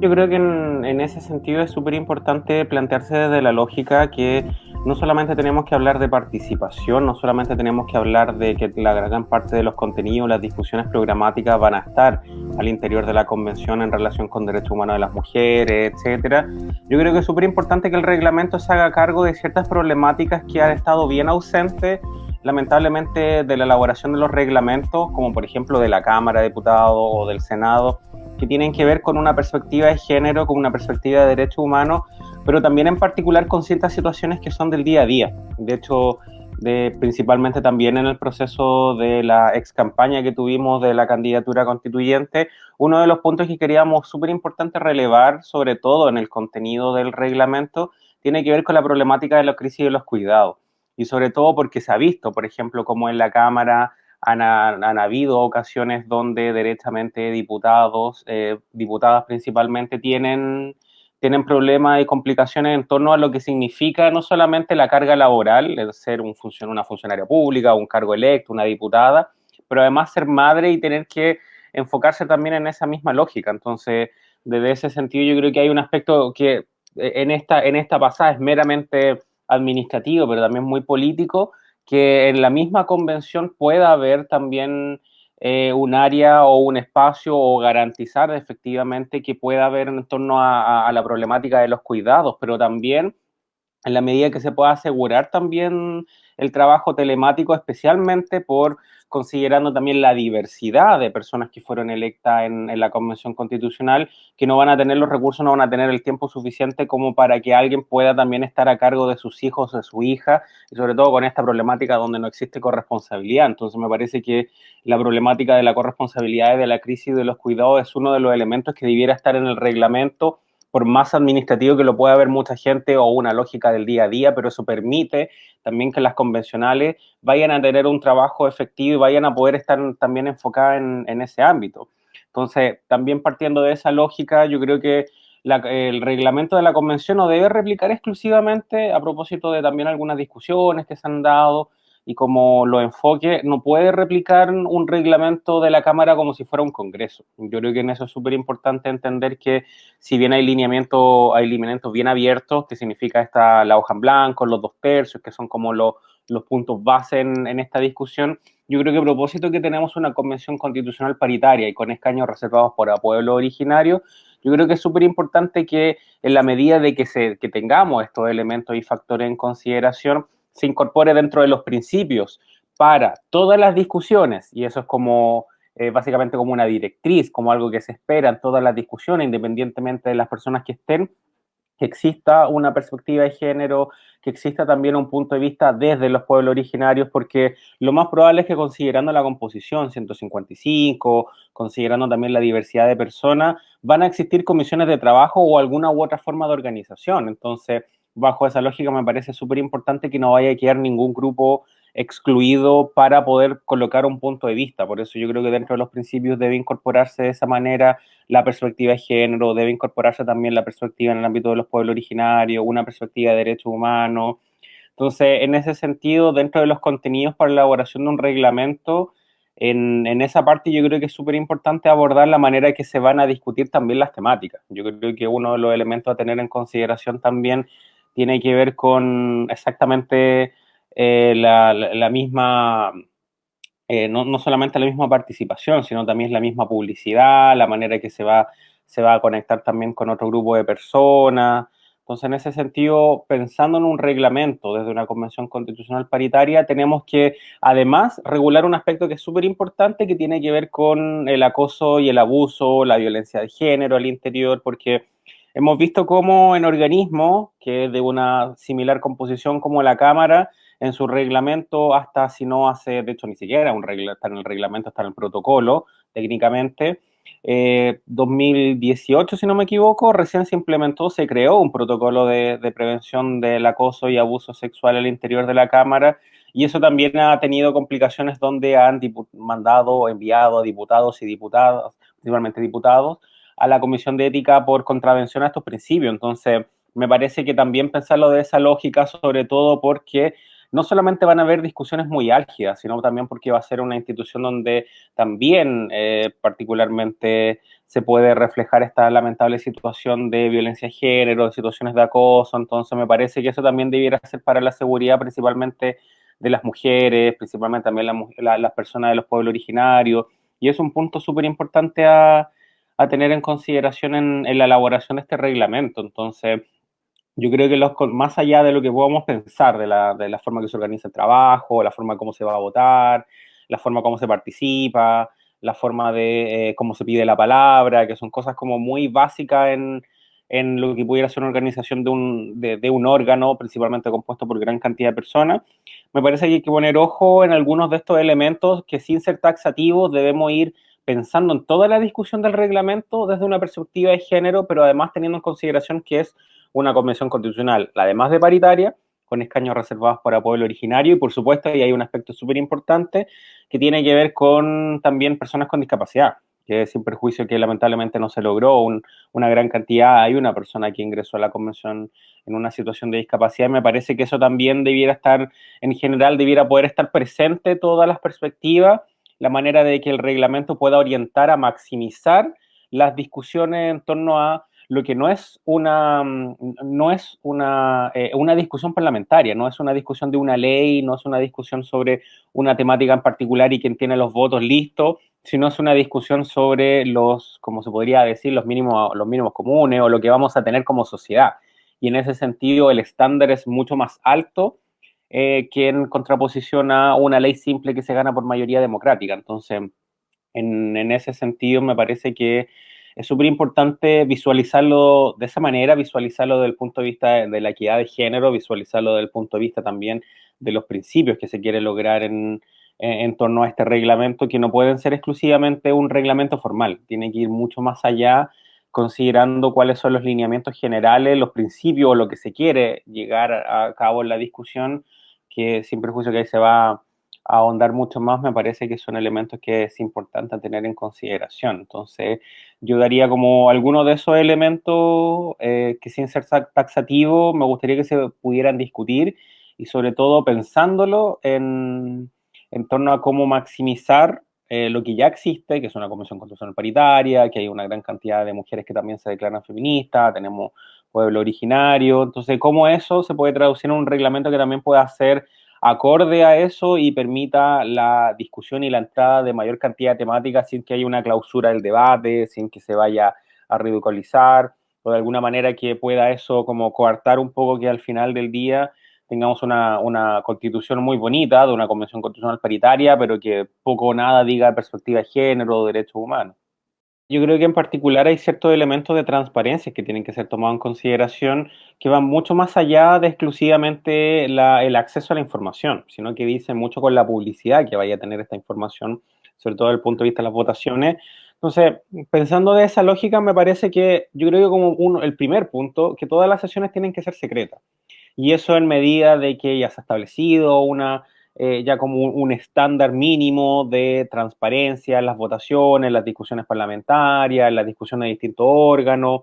Yo creo que en, ese sentido es súper importante plantearse desde la lógica que no solamente tenemos que hablar de participación, no solamente tenemos que hablar de que la gran parte de los contenidos, las discusiones programáticas van a estar al interior de la convención en relación con derechos humanos de las mujeres, etcétera. Yo creo que es súper importante que el reglamento se haga cargo de ciertas problemáticas que han estado bien ausentes lamentablemente de la elaboración de los reglamentos, como por ejemplo de la Cámara de Diputados o del Senado, que tienen que ver con una perspectiva de género, con una perspectiva de derechos humanos, pero también en particular con ciertas situaciones que son del día a día. De hecho, principalmente también en el proceso de la ex campaña que tuvimos de la candidatura constituyente, uno de los puntos que queríamos súper importante relevar, sobre todo en el contenido del reglamento, tiene que ver con la problemática de la crisis de los cuidados. Y sobre todo porque se ha visto, por ejemplo, como en la Cámara han, habido ocasiones donde derechamente diputados, eh, diputadas principalmente, tienen tienen problemas y complicaciones en torno a lo que significa no solamente la carga laboral, el ser un una funcionaria pública, un cargo electo, una diputada, pero además ser madre y tener que enfocarse también en esa misma lógica. Entonces, desde ese sentido, yo creo que hay un aspecto que eh, en esta, en esta pasada es meramente administrativo, pero también muy político, que en la misma convención pueda haber también eh, un área o un espacio o garantizar efectivamente que pueda haber en torno a, la problemática de los cuidados, pero también en la medida que se pueda asegurar también el trabajo telemático, especialmente por considerando también la diversidad de personas que fueron electas en, la Convención Constitucional, que no van a tener los recursos, no van a tener el tiempo suficiente como para que alguien pueda también estar a cargo de sus hijos, de su hija, y sobre todo con esta problemática donde no existe corresponsabilidad. Entonces me parece que la problemática de la corresponsabilidad y de la crisis de los cuidados es uno de los elementos que debiera estar en el reglamento por más administrativo que lo pueda ver mucha gente o una lógica del día a día, pero eso permite también que las convencionales vayan a tener un trabajo efectivo y vayan a poder estar también enfocadas en, ese ámbito. Entonces, también partiendo de esa lógica, yo creo que el reglamento de la convención no debe replicar exclusivamente a propósito de también algunas discusiones que se han dado y como lo enfoque, no puede replicar un reglamento de la Cámara como si fuera un Congreso. Yo creo que en eso es súper importante entender que si bien hay lineamientos, hay lineamientos bien abiertos, que significa esta, la hoja en blanco, los dos tercios, que son como los puntos base en, en, esta discusión, yo creo que a propósito que tenemos una convención constitucional paritaria y con escaños reservados por a pueblo originario, yo creo que es súper importante que en la medida de que, se, que tengamos estos elementos y factores en consideración, se incorpore dentro de los principios para todas las discusiones, y eso es como eh, básicamente como una directriz, como algo que se espera en todas las discusiones, independientemente de las personas que estén, que exista una perspectiva de género, que exista también un punto de vista desde los pueblos originarios, porque lo más probable es que considerando la composición 155, considerando también la diversidad de personas, van a existir comisiones de trabajo o alguna u otra forma de organización. Entonces, bajo esa lógica me parece súper importante que no vaya a quedar ningún grupo excluido para poder colocar un punto de vista. Por eso yo creo que dentro de los principios debe incorporarse de esa manera la perspectiva de género, debe incorporarse también la perspectiva en el ámbito de los pueblos originarios, una perspectiva de derechos humanos. Entonces, en ese sentido, dentro de los contenidos para la elaboración de un reglamento, en, en esa parte yo creo que es súper importante abordar la manera en que se van a discutir también las temáticas. Yo creo que uno de los elementos a tener en consideración también tiene que ver con exactamente eh, la, misma, eh, no, solamente la misma participación, sino también la misma publicidad, la manera que se va, se va a conectar también con otro grupo de personas. Entonces, en ese sentido, pensando en un reglamento desde una convención constitucional paritaria, tenemos que además regular un aspecto que es súper importante, que tiene que ver con el acoso y el abuso, la violencia de género al interior, porque Hemos visto cómo en organismos que de una similar composición como la Cámara, en su reglamento, hasta si no hace, de hecho ni siquiera un regla, está en el reglamento, está en el protocolo, técnicamente, 2018, eh, si no me equivoco, recién se implementó, se creó un protocolo de, de, prevención del acoso y abuso sexual al interior de la Cámara, y eso también ha tenido complicaciones donde han mandado enviado a diputados y diputadas, principalmente diputados, a la Comisión de Ética por contravención a estos principios. Entonces, me parece que también pensarlo de esa lógica, sobre todo porque no solamente van a haber discusiones muy álgidas, sino también porque va a ser una institución donde también eh, particularmente se puede reflejar esta lamentable situación de violencia de género, de situaciones de acoso, entonces me parece que eso también debiera ser para la seguridad principalmente de las mujeres, principalmente también las personas de los pueblos originarios, y es un punto súper importante a, tener en consideración en, en la elaboración de este reglamento, entonces yo creo que los, más allá de lo que podamos pensar de la, de la forma que se organiza el trabajo, la forma cómo se va a votar, la forma cómo se participa, la forma de eh, cómo se pide la palabra, que son cosas como muy básicas en, en lo que pudiera ser una organización de un, de, de, un órgano, principalmente compuesto por gran cantidad de personas. Me parece que hay que poner ojo en algunos de estos elementos que sin ser taxativos debemos ir pensando en toda la discusión del reglamento desde una perspectiva de género, pero además teniendo en consideración que es una convención constitucional, además de paritaria, con escaños reservados para pueblo originario y por supuesto y hay un aspecto súper importante que tiene que ver con también personas con discapacidad, que sin perjuicio que lamentablemente no se logró. Una gran cantidad, hay una persona que ingresó a la convención en una situación de discapacidad y me parece que eso también debiera estar, en general, debiera poder estar presente todas las perspectivas, la manera de que el reglamento pueda orientar a maximizar las discusiones en torno a lo que no es una, mm, no es una, eh, una discusión parlamentaria, no es una discusión de una ley, no es una discusión sobre una temática en particular y quien tiene los votos listos, sino es una discusión sobre los, como se podría decir, los mínimos, los mínimos comunes o lo que vamos a tener como sociedad. Y en ese sentido el estándar es mucho más alto eh, que en contraposición a una ley simple que se gana por mayoría democrática. Entonces, en, en ese sentido me parece que es súper importante visualizarlo de esa manera, visualizarlo desde el punto de vista de la equidad de género, visualizarlo desde el punto de vista también de los principios que se quiere lograr en, en, torno a este reglamento, que no pueden ser exclusivamente un reglamento formal, tiene que ir mucho más allá, considerando cuáles son los lineamientos generales, los principios o lo que se quiere llegar a cabo en la discusión, que sin perjuicio que ahí se va ahondar mucho más, me parece que son elementos que es importante tener en consideración. Entonces, yo daría como algunos de esos elementos eh, que sin ser taxativo me gustaría que se pudieran discutir y sobre todo pensándolo en, en torno a cómo maximizar eh, lo que ya existe, que es una convención constitucional paritaria, que hay una gran cantidad de mujeres que también se declaran feministas, tenemos pueblo originario, entonces cómo eso se puede traducir en un reglamento que también pueda ser acorde a eso y permita la discusión y la entrada de mayor cantidad de temáticas sin que haya una clausura del debate, sin que se vaya a ridiculizar o de alguna manera que pueda eso como coartar un poco que al final del día tengamos una, una constitución muy bonita, de una convención constitucional paritaria, pero que poco o nada diga perspectiva de género o derechos humanos. Yo creo que en particular hay ciertos elementos de transparencia que tienen que ser tomados en consideración que van mucho más allá de exclusivamente el acceso a la información, sino que dicen mucho con la publicidad que vaya a tener esta información, sobre todo desde el punto de vista de las votaciones. Entonces, pensando de esa lógica, me parece que yo creo que como uno, el primer punto, que todas las sesiones tienen que ser secretas. Y eso en medida de que ya se ha establecido una eh, ya como un, estándar mínimo de transparencia en las votaciones, las discusiones parlamentarias, las discusiones de distintos órganos,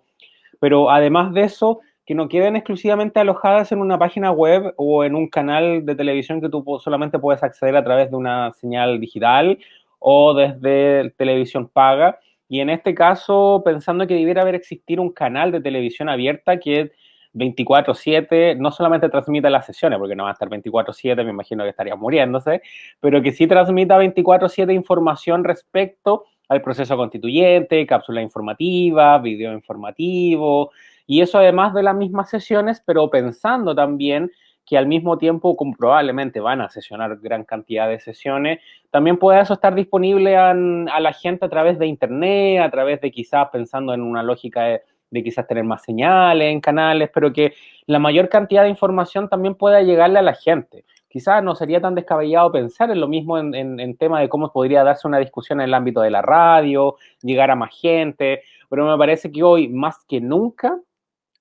pero además de eso, que no queden exclusivamente alojadas en una página web o en un canal de televisión que tú solamente puedes acceder a través de una señal digital o desde televisión paga. Y en este caso, pensando que debiera haber existir un canal de televisión abierta que 24/7 no solamente transmita las sesiones, porque no va a estar 24/7, me imagino que estaría muriéndose, pero que sí transmita 24/7 información respecto al proceso constituyente, cápsula informativa, video informativo, y eso además de las mismas sesiones, pero pensando también que al mismo tiempo, como probablemente van a sesionar gran cantidad de sesiones, también puede eso estar disponible a, a la gente a través de internet, a través de quizás pensando en una lógica de de quizás tener más señales en canales, pero que la mayor cantidad de información también pueda llegarle a la gente. Quizás no sería tan descabellado pensar en lo mismo en, en, tema de cómo podría darse una discusión en el ámbito de la radio, llegar a más gente, pero me parece que hoy, más que nunca,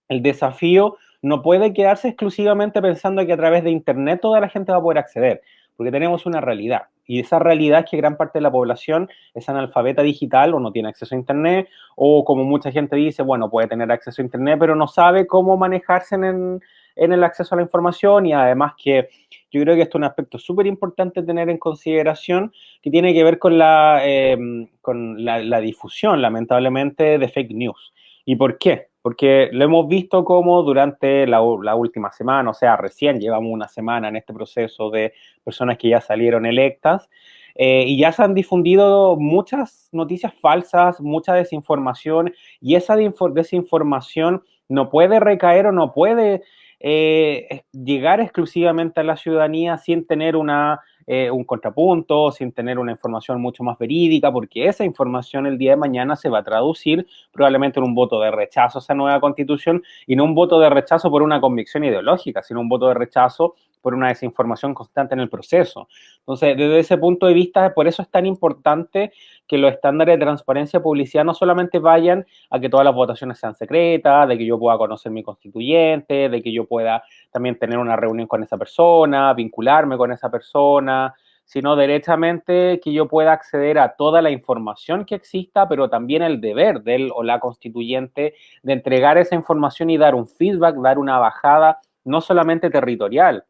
el desafío no puede quedarse exclusivamente pensando que a través de Internet toda la gente va a poder acceder, porque tenemos una realidad. Y esa realidad es que gran parte de la población es analfabeta digital o no tiene acceso a Internet, o como mucha gente dice, bueno, puede tener acceso a Internet, pero no sabe cómo manejarse en, en el acceso a la información y además que yo creo que esto es un aspecto súper importante tener en consideración que tiene que ver con la, em, con la, difusión, lamentablemente, de fake news. ¿Y por qué? Porque lo hemos visto como durante la, última semana, o sea, recién llevamos una semana en este proceso de personas que ya salieron electas, eh, y ya se han difundido muchas noticias falsas, mucha desinformación, y esa desinformación no puede recaer o no puede eh, llegar exclusivamente a la ciudadanía sin tener una, eh, un contrapunto, sin tener una información mucho más verídica, porque esa información el día de mañana se va a traducir probablemente en un voto de rechazo a esa nueva constitución y no un voto de rechazo por una convicción ideológica, sino un voto de rechazo por una desinformación constante en el proceso. Entonces, desde ese punto de vista, por eso es tan importante que los estándares de transparencia y publicidad no solamente vayan a que todas las votaciones sean secretas, de que yo pueda conocer mi constituyente, de que yo pueda también tener una reunión con esa persona, vincularme con esa persona, sino derechamente que yo pueda acceder a toda la información que exista, pero también el deber del o la constituyente de entregar esa información y dar un feedback, dar una bajada no solamente territorial,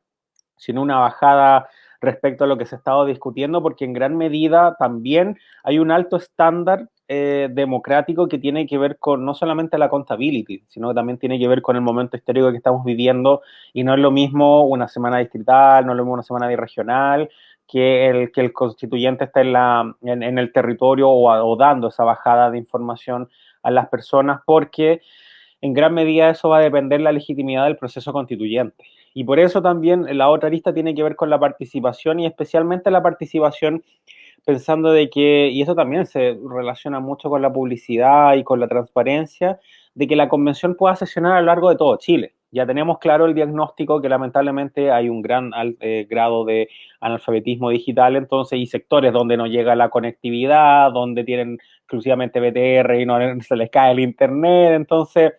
sino una bajada respecto a lo que se ha estado discutiendo, porque en gran medida también hay un alto estándar eh, democrático que tiene que ver con no solamente la contability, sino que también tiene que ver con el momento histórico que estamos viviendo y no es lo mismo una semana distrital, no es lo mismo una semana regional, que el, que el constituyente está en, la, en, el territorio o, o dando esa bajada de información a las personas, porque en gran medida eso va a depender la legitimidad del proceso constituyente. Y por eso también la otra lista tiene que ver con la participación y especialmente la participación pensando de que, y eso también se relaciona mucho con la publicidad y con la transparencia, de que la convención pueda sesionar a lo largo de todo Chile. Ya tenemos claro el diagnóstico que lamentablemente hay un gran eh, grado de analfabetismo digital, entonces, y sectores donde no llega la conectividad, donde tienen exclusivamente BTR y no se les cae el internet, entonces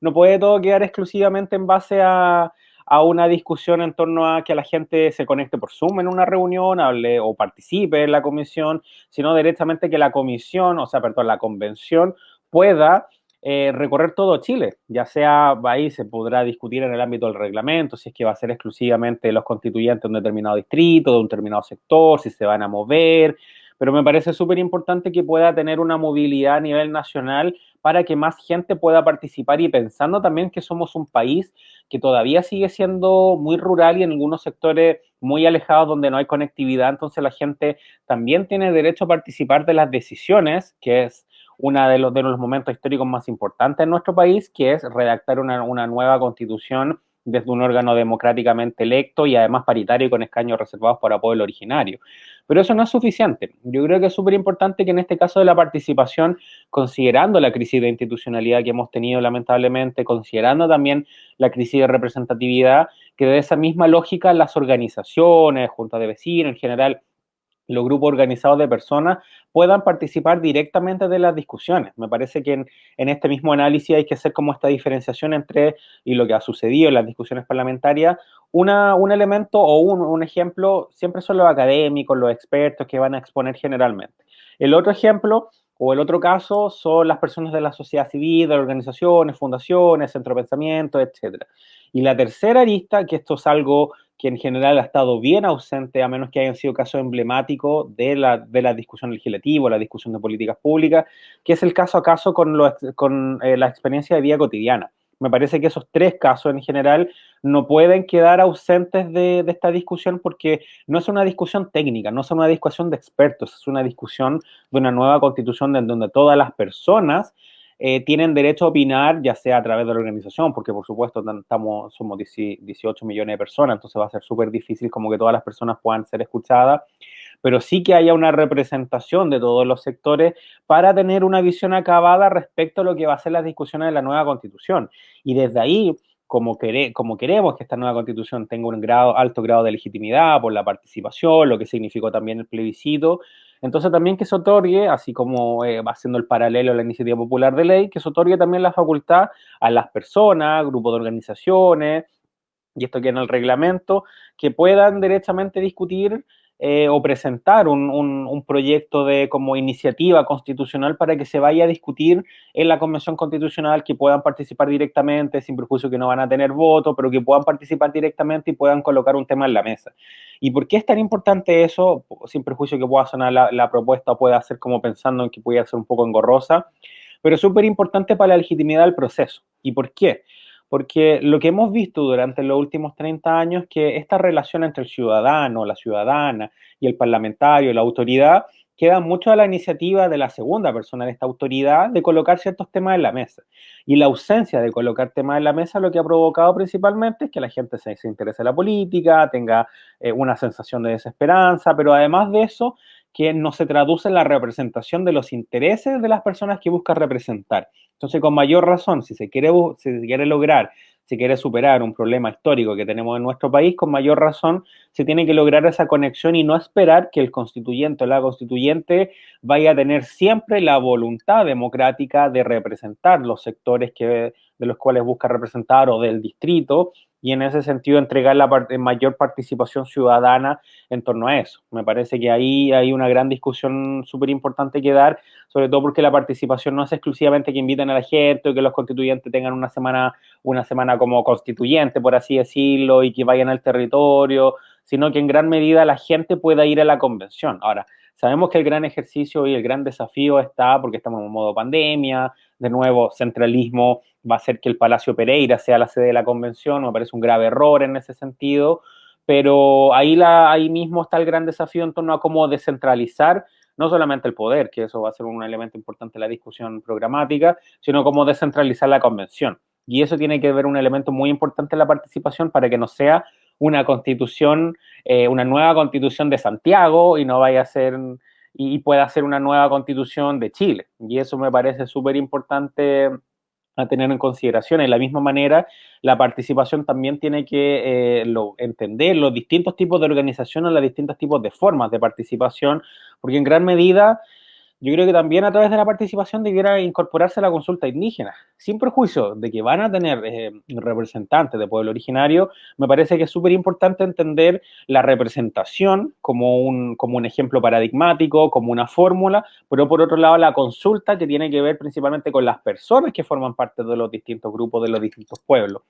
no puede todo quedar exclusivamente en base a, a una discusión en torno a que la gente se conecte por Zoom en una reunión, hable o participe en la comisión, sino directamente que la comisión, o sea, perdón, la convención pueda eh, recorrer todo Chile, ya sea ahí se podrá discutir en el ámbito del reglamento, si es que va a ser exclusivamente los constituyentes de un determinado distrito, de un determinado sector, si se van a mover, pero me parece súper importante que pueda tener una movilidad a nivel nacional para que más gente pueda participar y pensando también que somos un país que todavía sigue siendo muy rural y en algunos sectores muy alejados donde no hay conectividad, entonces la gente también tiene derecho a participar de las decisiones, que es uno de los, de los momentos históricos más importantes en nuestro país, que es redactar una, una nueva constitución desde un órgano democráticamente electo y además paritario con escaños reservados para pueblo originario. Pero eso no es suficiente. Yo creo que es súper importante que en este caso de la participación, considerando la crisis de institucionalidad que hemos tenido lamentablemente, considerando también la crisis de representatividad, que de esa misma lógica las organizaciones, juntas de vecinos en general, los grupos organizados de personas puedan participar directamente de las discusiones. Me parece que en, este mismo análisis hay que hacer como esta diferenciación entre, y lo que ha sucedido en las discusiones parlamentarias, un elemento o un, un ejemplo siempre son los académicos, los expertos que van a exponer generalmente. El otro ejemplo o el otro caso son las personas de la sociedad civil, de organizaciones, fundaciones, centro de pensamiento, etc. Y la tercera arista, que esto es algo que en general ha estado bien ausente, a menos que hayan sido casos emblemáticos de la, de la discusión legislativa, la discusión de políticas públicas, que es el caso a caso con, con eh, la experiencia de vida cotidiana. Me parece que esos tres casos en general no pueden quedar ausentes de, de, esta discusión porque no es una discusión técnica, no es una discusión de expertos, es una discusión de una nueva constitución en donde todas las personas eh, tienen derecho a opinar, ya sea a través de la organización, porque por supuesto estamos, somos 18 millones de personas, entonces va a ser súper difícil como que todas las personas puedan ser escuchadas, pero sí que haya una representación de todos los sectores para tener una visión acabada respecto a lo que va a ser las discusiones de la nueva constitución. Y desde ahí, como, como queremos que esta nueva constitución tenga un grado, alto grado de legitimidad por la participación, lo que significó también el plebiscito, entonces también que se otorgue, así como eh, va siendo el paralelo a la iniciativa popular de ley, que se otorgue también la facultad a las personas, grupos de organizaciones, y esto que en el reglamento, que puedan derechamente discutir eh, o presentar un, un, proyecto de como iniciativa constitucional para que se vaya a discutir en la Convención Constitucional, que puedan participar directamente, sin perjuicio que no van a tener voto, pero que puedan participar directamente y puedan colocar un tema en la mesa. ¿Y por qué es tan importante eso? Sin perjuicio que pueda sonar la, la propuesta pueda ser como pensando en que pueda ser un poco engorrosa, pero súper importante para la legitimidad del proceso. ¿Y por qué? Porque lo que hemos visto durante los últimos 30 años es que esta relación entre el ciudadano, la ciudadana y el parlamentario, la autoridad, queda mucho a la iniciativa de la segunda persona de esta autoridad de colocar ciertos temas en la mesa. Y la ausencia de colocar temas en la mesa lo que ha provocado principalmente es que la gente se, interese en la política, tenga eh, una sensación de desesperanza, pero además de eso, que no se traduce en la representación de los intereses de las personas que busca representar. Entonces, con mayor razón, si se quiere, si se quiere lograr, si quiere superar un problema histórico que tenemos en nuestro país, con mayor razón se tiene que lograr esa conexión y no esperar que el constituyente o la constituyente vaya a tener siempre la voluntad democrática de representar los sectores que, de los cuales busca representar o del distrito y en ese sentido entregar la mayor participación ciudadana en torno a eso. Me parece que ahí hay una gran discusión súper importante que dar, sobre todo porque la participación no es exclusivamente que inviten a la gente o que los constituyentes tengan una semana, una semana como constituyente, por así decirlo, y que vayan al territorio, sino que en gran medida la gente pueda ir a la convención. Ahora, sabemos que el gran ejercicio y el gran desafío está porque estamos en modo pandemia, de nuevo, centralismo va a ser que el Palacio Pereira sea la sede de la convención, me parece un grave error en ese sentido, pero ahí, ahí mismo está el gran desafío en torno a cómo descentralizar no solamente el poder, que eso va a ser un elemento importante en la discusión programática, sino cómo descentralizar la convención. Y eso tiene que ver un elemento muy importante en la participación para que no sea una constitución, eh, una nueva constitución de Santiago y no vaya a ser y pueda ser una nueva constitución de Chile. Y eso me parece súper importante a tener en consideración. De la misma manera, la participación también tiene que eh, entender los distintos tipos de organizaciones, los distintos tipos de formas de participación, porque en gran medida yo creo que también a través de la participación debiera incorporarse la consulta indígena, sin perjuicio de que van a tener eh, representantes de pueblo originario, me parece que es súper importante entender la representación como un ejemplo paradigmático, como una fórmula, pero por otro lado la consulta que tiene que ver principalmente con las personas que forman parte de los distintos grupos, de los distintos pueblos.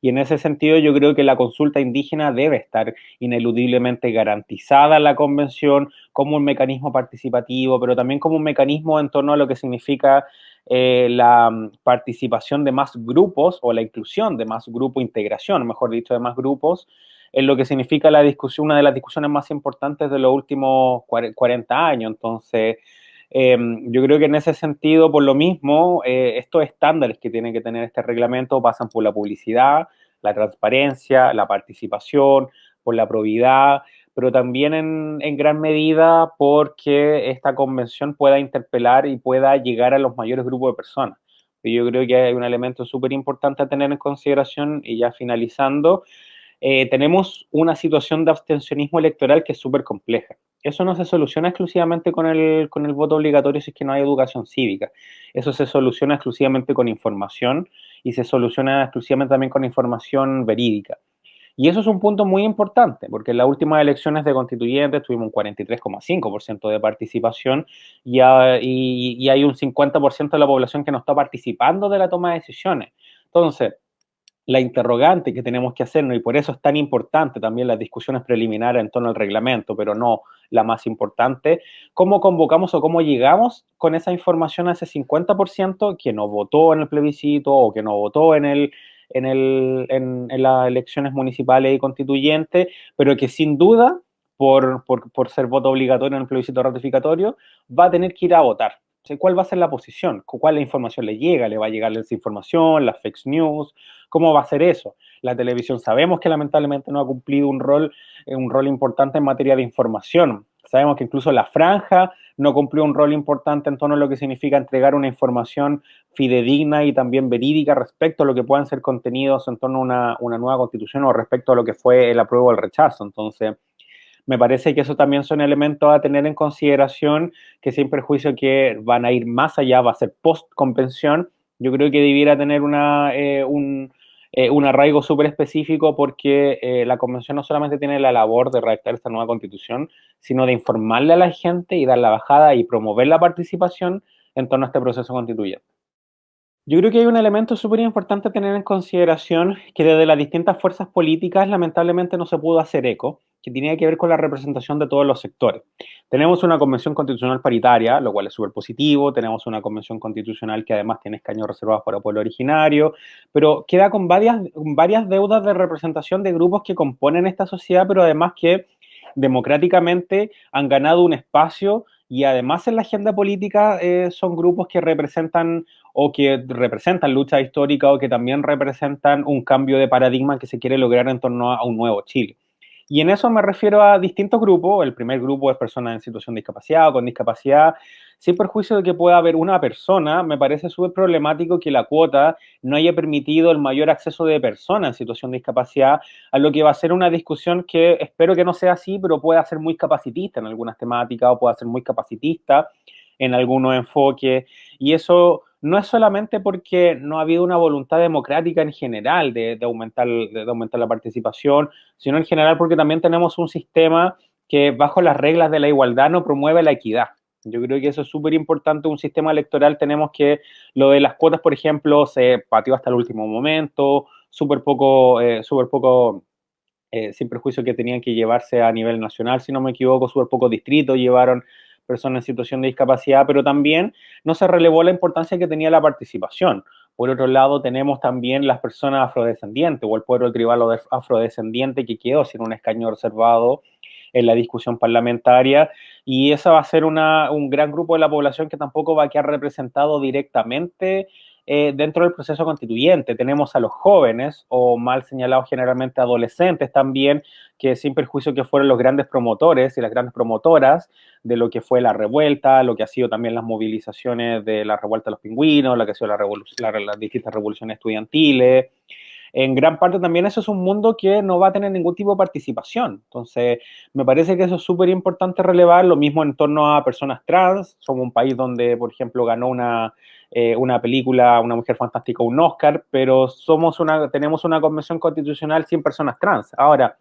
Y en ese sentido yo creo que la consulta indígena debe estar ineludiblemente garantizada en la convención como un mecanismo participativo, pero también como un mecanismo en torno a lo que significa eh, la mm, participación de más grupos o la inclusión de más grupo, integración, mejor dicho, de más grupos, en lo que significa la discusión, una de las discusiones más importantes de los últimos 40 años. Entonces, Em, yo creo que en ese sentido, por lo mismo, eh, estos estándares que tiene que tener este reglamento pasan por la publicidad, la transparencia, la participación, por la probidad, pero también en, en, gran medida porque esta convención pueda interpelar y pueda llegar a los mayores grupos de personas. Y yo creo que hay un elemento súper importante a tener en consideración y ya finalizando, eh, tenemos una situación de abstencionismo electoral que es súper compleja. Eso no se soluciona exclusivamente con el, con el voto obligatorio si es que no hay educación cívica. Eso se soluciona exclusivamente con información y se soluciona exclusivamente también con información verídica. Y eso es un punto muy importante, porque en las últimas elecciones de constituyentes tuvimos un 43,5% de participación y, y, y hay un 50% de la población que no está participando de la toma de decisiones. Entonces, la interrogante que tenemos que hacernos, y por eso es tan importante también las discusiones preliminares en torno al reglamento, pero no la más importante, cómo convocamos o cómo llegamos con esa información a ese 50% que no votó en el plebiscito o que no votó en, el, en, el, en, las elecciones municipales y constituyentes, pero que sin duda, por, por, por ser voto obligatorio en el plebiscito ratificatorio, va a tener que ir a votar. ¿Cuál va a ser la posición? ¿Cuál la información le llega? ¿Le va a llegar esa información, las fake news? ¿Cómo va a ser eso? La televisión sabemos que lamentablemente no ha cumplido un rol, eh, un rol importante en materia de información. Sabemos que incluso la franja no cumplió un rol importante en torno a lo que significa entregar una información fidedigna y también verídica respecto a lo que puedan ser contenidos en torno a una, una nueva constitución o respecto a lo que fue el apruebo o el rechazo. Entonces, me parece que eso también son elementos a tener en consideración, que sin perjuicio que van a ir más allá, va a ser post-convención, yo creo que debiera tener una, eh, un, eh, un arraigo súper específico porque eh, la convención no solamente tiene la labor de redactar esta nueva constitución, sino de informarle a la gente y dar la bajada y promover la participación en torno a este proceso constituyente. Yo creo que hay un elemento súper importante a tener en consideración que desde las distintas fuerzas políticas lamentablemente no se pudo hacer eco, que tenía que ver con la representación de todos los sectores. Tenemos una convención constitucional paritaria, lo cual es súper positivo, tenemos una convención constitucional que además tiene escaños reservados para pueblo originario, pero queda con varias, varias deudas de representación de grupos que componen esta sociedad, pero además que democráticamente han ganado un espacio y además en la agenda política eh, son grupos que representan o que representan lucha histórica o que también representan un cambio de paradigma que se quiere lograr en torno a un nuevo Chile. Y en eso me refiero a distintos grupos. El primer grupo es personas en situación de discapacidad o con discapacidad. Sin perjuicio de que pueda haber una persona, me parece súper problemático que la cuota no haya permitido el mayor acceso de personas en situación de discapacidad, a lo que va a ser una discusión que espero que no sea así, pero pueda ser muy capacitista en algunas temáticas o pueda ser muy capacitista en algunos enfoques. Y eso no es solamente porque no ha habido una voluntad democrática en general de, aumentar, de aumentar la participación, sino en general porque también tenemos un sistema que bajo las reglas de la igualdad no promueve la equidad. Yo creo que eso es súper importante. Un sistema electoral tenemos que lo de las cuotas, por ejemplo, se pateó hasta el último momento, súper poco, eh, súper poco, eh, sin perjuicio que tenían que llevarse a nivel nacional, si no me equivoco, súper pocos distritos llevaron personas en situación de discapacidad, pero también no se relevó la importancia que tenía la participación. Por otro lado, tenemos también las personas afrodescendientes o el pueblo tribal afrodescendiente que quedó sin un escaño reservado en la discusión parlamentaria y esa va a ser un gran grupo de la población que tampoco va a quedar representado directamente eh, dentro del proceso constituyente. Tenemos a los jóvenes, o mal señalados generalmente adolescentes también, que sin perjuicio que fueron los grandes promotores y las grandes promotoras de lo que fue la revuelta, lo que ha sido también las movilizaciones de la revuelta de los pingüinos, lo que ha sido la las distintas revoluciones estudiantiles, en gran parte también eso es un mundo que no va a tener ningún tipo de participación. Entonces, me parece que eso es súper importante relevar, lo mismo en torno a personas trans. Somos un país donde, por ejemplo, ganó una, eh, una película, Una Mujer Fantástica, un Oscar, pero somos una, tenemos una convención constitucional sin personas trans. Ahora,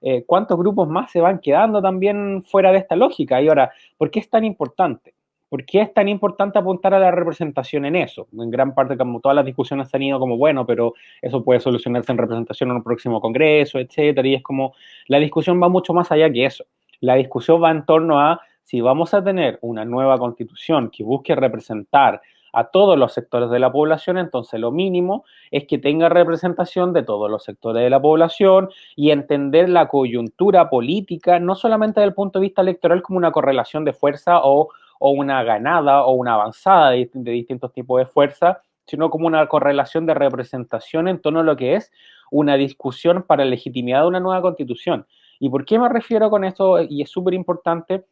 eh, ¿cuántos grupos más se van quedando también fuera de esta lógica? Y ahora, ¿por qué es tan importante? ¿Por qué es tan importante apuntar a la representación en eso? En gran parte, como todas las discusiones han ido como, bueno, pero eso puede solucionarse en representación en un próximo congreso, etcétera, y es como, la discusión va mucho más allá que eso. La discusión va en torno a si vamos a tener una nueva constitución que busque representar a todos los sectores de la población, entonces lo mínimo es que tenga representación de todos los sectores de la población y entender la coyuntura política, no solamente desde el punto de vista electoral como una correlación de fuerza o o una ganada o una avanzada de, distintos tipos de fuerza, sino como una correlación de representación en torno a lo que es una discusión para legitimidad de una nueva constitución. ¿Y por qué me refiero con esto? Y es súper importante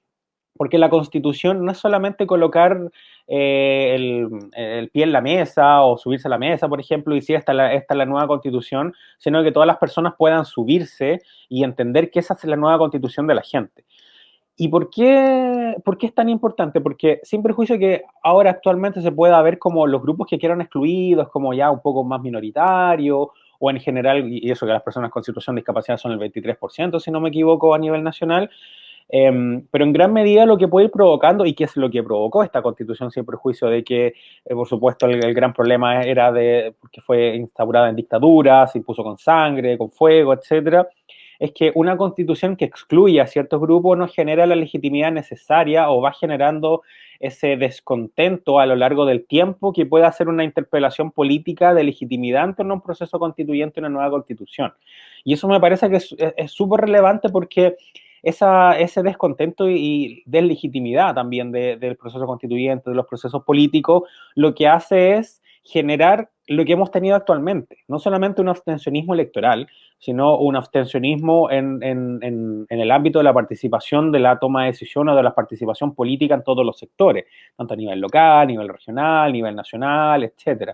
porque la constitución no es solamente colocar eh, el, pie en la mesa o subirse a la mesa, por ejemplo, y si esta, esta es la nueva constitución, sino que todas las personas puedan subirse y entender que esa es la nueva constitución de la gente. ¿Y por qué, por qué es tan importante? Porque sin perjuicio que ahora actualmente se pueda ver como los grupos que quieran excluidos, como ya un poco más minoritarios, o en general, y eso que las personas con situación de discapacidad son el 23%, si no me equivoco, a nivel nacional, em, pero en gran medida lo que puede ir provocando, y que es lo que provocó esta constitución sin perjuicio de que, eh, por supuesto, el, el, gran problema era de porque fue instaurada en dictadura, se impuso con sangre, con fuego, etcétera, es que una constitución que excluye a ciertos grupos no genera la legitimidad necesaria o va generando ese descontento a lo largo del tiempo que puede hacer una interpelación política de legitimidad en torno a un proceso constituyente, una nueva constitución. Y eso me parece que es súper relevante porque esa, ese descontento y, deslegitimidad también del proceso constituyente, de los procesos políticos, lo que hace es generar lo que hemos tenido actualmente, no solamente un abstencionismo electoral, sino un abstencionismo en, el ámbito de la participación, de la toma de decisiones de la participación política en todos los sectores, tanto a nivel local, a nivel regional, a nivel nacional, etc.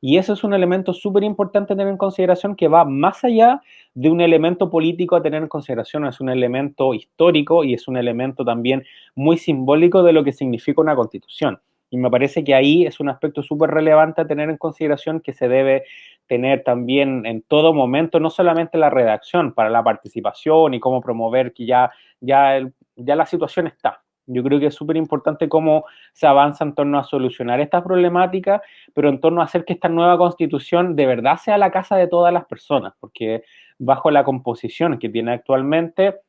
Y eso es un elemento súper importante tener en consideración que va más allá de un elemento político a tener en consideración, es un elemento histórico y es un elemento también muy simbólico de lo que significa una constitución. Y me parece que ahí es un aspecto súper relevante a tener en consideración que se debe tener también en todo momento, no solamente la redacción para la participación y cómo promover que ya, ya, ya la situación está. Yo creo que es súper importante cómo se avanza en torno a solucionar estas problemáticas, pero en torno a hacer que esta nueva constitución de verdad sea la casa de todas las personas, porque bajo la composición que tiene actualmente,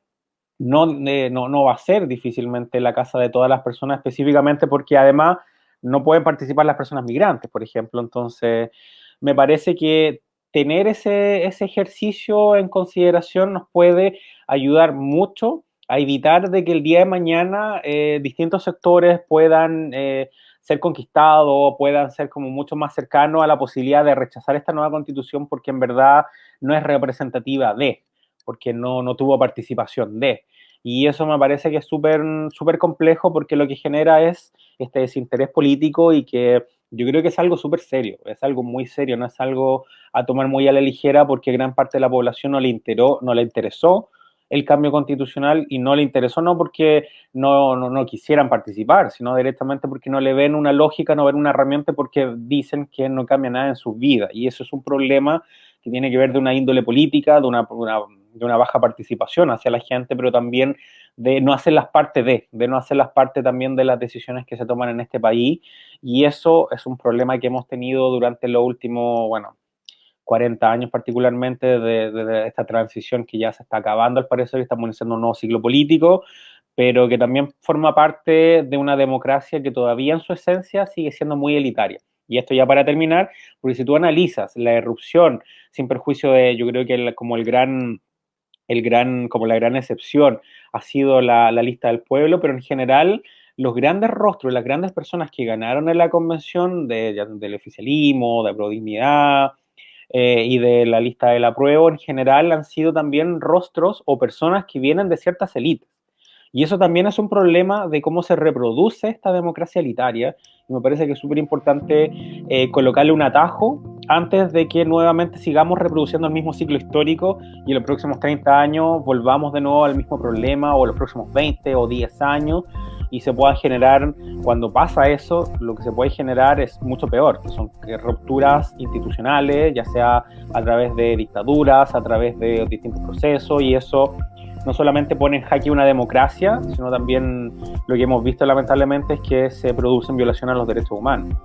no, eh, no, no va a ser difícilmente la casa de todas las personas, específicamente porque además no pueden participar las personas migrantes, por ejemplo. Entonces, me parece que tener ese, ese ejercicio en consideración nos puede ayudar mucho a evitar de que el día de mañana eh, distintos sectores puedan eh, ser conquistados, puedan ser como mucho más cercanos a la posibilidad de rechazar esta nueva constitución porque en verdad no es representativa de, porque no, no tuvo participación de. Y eso me parece que es súper complejo porque lo que genera es este desinterés político y que yo creo que es algo súper serio, es algo muy serio, no es algo a tomar muy a la ligera porque gran parte de la población no le, interó, no le interesó el cambio constitucional y no le interesó no porque no, no, no, quisieran participar, sino directamente porque no le ven una lógica, no ven una herramienta porque dicen que no cambia nada en sus vidas. Y eso es un problema que tiene que ver de una índole política, de una, de una baja participación hacia la gente, pero también de no hacer las partes de, de no hacer las partes también de las decisiones que se toman en este país. Y eso es un problema que hemos tenido durante los últimos, bueno, 40 años particularmente de, esta transición que ya se está acabando al parecer y estamos iniciando un nuevo ciclo político, pero que también forma parte de una democracia que todavía en su esencia sigue siendo muy elitaria. Y esto ya para terminar, porque si tú analizas la erupción, sin perjuicio de, yo creo que como el gran, el gran, como la gran excepción ha sido la, lista del pueblo, pero en general los grandes rostros, las grandes personas que ganaron en la convención de, del oficialismo, de prodignidad eh, y de la lista del apruebo en general han sido también rostros o personas que vienen de ciertas élites. Y eso también es un problema de cómo se reproduce esta democracia elitaria. Y me parece que es súper importante eh, colocarle un atajo antes de que nuevamente sigamos reproduciendo el mismo ciclo histórico y en los próximos 30 años volvamos de nuevo al mismo problema o los próximos 20 o 10 años y se pueda generar, cuando pasa eso, lo que se puede generar es mucho peor, que son rupturas institucionales, ya sea a través de dictaduras, a través de distintos procesos y eso no solamente pone en jaque una democracia, sino también lo que hemos visto lamentablemente es que se producen violaciones a los derechos humanos.